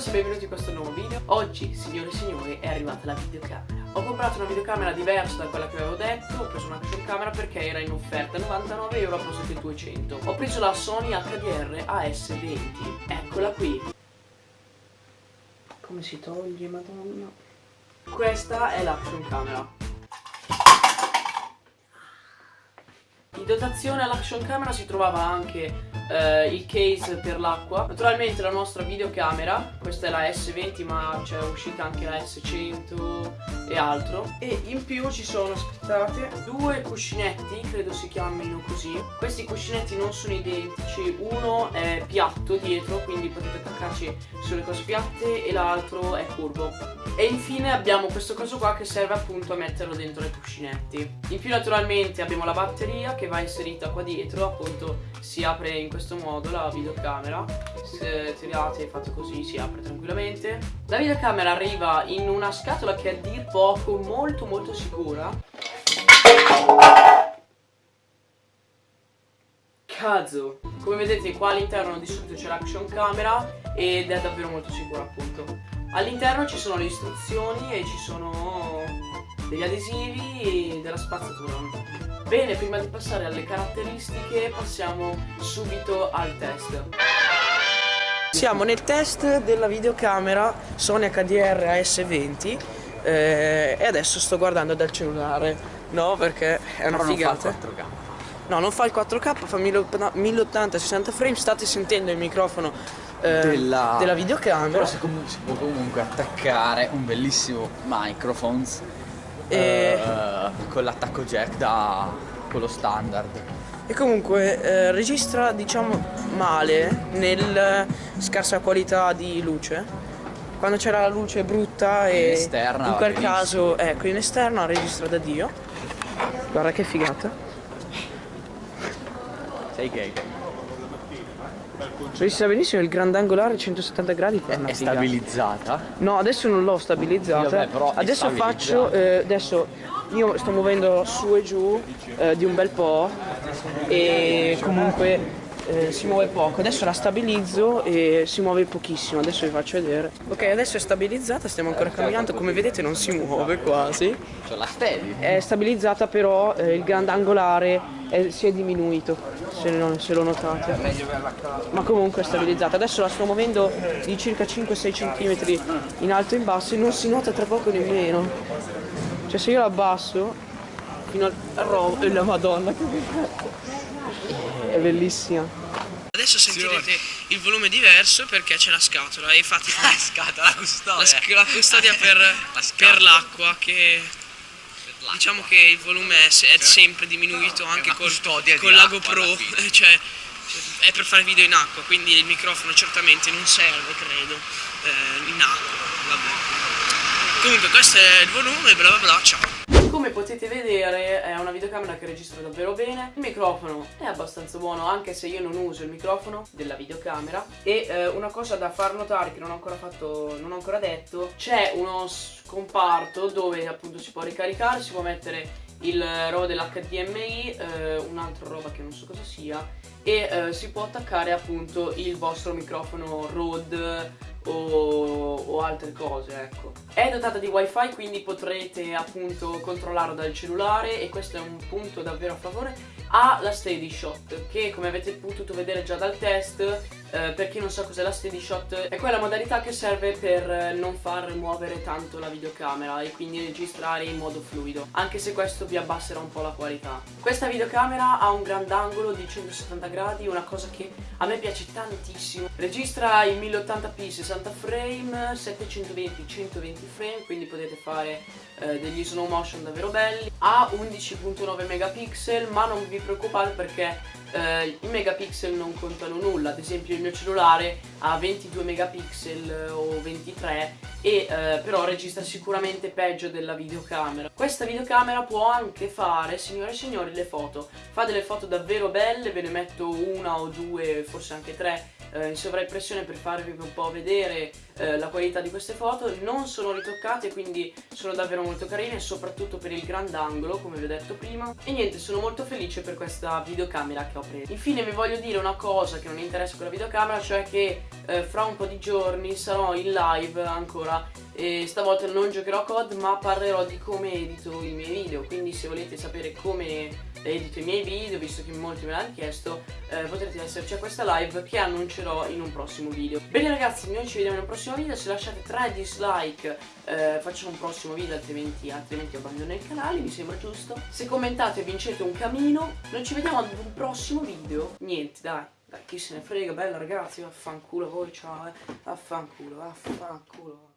ragazzi, benvenuti in questo nuovo video. Oggi, signore e signori, è arrivata la videocamera. Ho comprato una videocamera diversa da quella che avevo detto. Ho preso una action camera perché era in offerta 99 euro a posto che 200 Ho preso la Sony HDR AS20 Eccola qui. Come si toglie, madonna? Questa è l'action camera dotazione all'action camera si trovava anche eh, il case per l'acqua. Naturalmente la nostra videocamera Questa è la S20 ma c'è uscita anche la S100 e altro. E in più ci sono, aspettate, due cuscinetti Credo si chiamino così. Questi cuscinetti non sono identici. Uno è piatto dietro Quindi potete attaccarci sulle cose piatte E l'altro è curvo. E infine abbiamo questo coso qua che serve appunto a metterlo dentro i cuscinetti. In più naturalmente abbiamo la batteria che va inserita qua dietro Appunto si apre in questo modo la videocamera. Se tirate e fate così si apre tranquillamente. La videocamera arriva in una scatola che a dir poco molto molto sicura. Cazzo Come vedete qua all'interno di solito c'è l'action camera Ed è davvero molto sicura appunto. All'interno ci sono le istruzioni e ci sono degli adesivi della spazzatura Bene, prima di passare alle caratteristiche passiamo subito al test. Siamo nel test della videocamera Sony HDR AS20 eh, e adesso sto guardando dal cellulare, no? Perché è una Però figata. Non fa il 4K. No, non fa il 4K, fa 1080 60 frame, state sentendo il microfono eh, della... della videocamera. Però si, si può comunque attaccare un bellissimo microphones e... uh, con l'attacco jack da quello standard. E comunque eh, registra diciamo male nel scarsa qualità di luce. Quando c'era la luce brutta e in, esterna, in quel caso, ecco, in esterna registra da Dio. Guarda che figata. Sei gay. Registra benissimo il grandangolare 170 gradi È, è stabilizzata? No, adesso non l'ho stabilizzata. Sì, vabbè, adesso faccio. Eh, adesso io sto muovendo su e giù eh, di un bel po' e comunque eh, si muove poco. Adesso la stabilizzo e si muove pochissimo. Adesso vi faccio vedere. Ok adesso è stabilizzata stiamo ancora camminando. Come vedete non si muove quasi. Cioè la steady è stabilizzata però eh, il grandangolare è, si è diminuito se, non, se lo notate. Ma comunque è stabilizzata. Adesso la sto muovendo di circa 5-6 cm in alto e in basso e non si nota tra poco nemmeno. Cioè se io la abbasso fino al rovo e la madonna che è bellissima. Adesso sentirete il volume diverso perché c'è la scatola. E infatti la scatola, la custodia, la, la custodia per, per l'acqua che diciamo che il volume è, è cioè, sempre diminuito anche col, con la GoPro, cioè è per fare video in acqua, quindi il microfono certamente non serve, credo, eh, in acqua, vabbè. Comunque questo è il volume, bla bla bla, ciao. Come potete vedere è una videocamera che registra davvero bene. Il microfono è abbastanza buono anche se io non uso il microfono della videocamera. E eh, una cosa da far notare che non ho ancora fatto, non ho ancora detto C'è uno scomparto dove appunto si può ricaricare, si può mettere il robo dell'HDMI, eh, un'altra roba che non so cosa sia E eh, si può attaccare appunto il vostro microfono Rode o, o, altre cose ecco. È dotata di wifi quindi potrete appunto controllarlo dal cellulare e questo è un punto davvero a favore. Ha la steady shot che come avete potuto vedere già dal test eh, per chi non sa cos'è la steady shot è quella modalità che serve per non far muovere tanto la videocamera e quindi registrare in modo fluido. Anche se questo vi abbasserà un po' la qualità. Questa videocamera ha un grandangolo di 170 gradi una cosa che a me piace tantissimo. Registra in 1080p 60 frame 720 120 frame quindi potete fare eh, degli slow motion davvero belli. Ha 11.9 megapixel ma non vi preoccupate perché eh, i megapixel non contano nulla. Ad esempio il mio cellulare ha 22 megapixel o 23 e eh, però registra sicuramente peggio della videocamera. Questa videocamera può anche fare signore e signori le foto. Fa delle foto davvero belle ve ne metto una o due forse anche tre eh, in sovraimpressione per farvi un po' vedere eh, la qualità di queste foto. Non sono ritoccate quindi sono davvero molto carine soprattutto per il grandangolo come vi ho detto prima. E niente sono molto felice per questa videocamera che ho preso. Infine vi voglio dire una cosa che non interessa con la videocamera cioè che eh, fra un po' di giorni sarò in live ancora. E stavolta non giocherò COD ma parlerò di come edito i miei video. Quindi se volete sapere come edito i miei video visto che molti me l'hanno chiesto eh, potrete esserci a questa live che annuncerò in un prossimo video. Bene ragazzi noi ci vediamo un prossimo video. Se lasciate 3 dislike eh, facciamo un prossimo video altrimenti, altrimenti abbandono il canale mi sembra giusto. Se commentate vincete un camino. Noi ci vediamo ad un prossimo video. Niente dai dai, chi se ne frega, bella ragazzi, vaffanculo voi, ciao, eh. Vaffanculo, vaffanculo.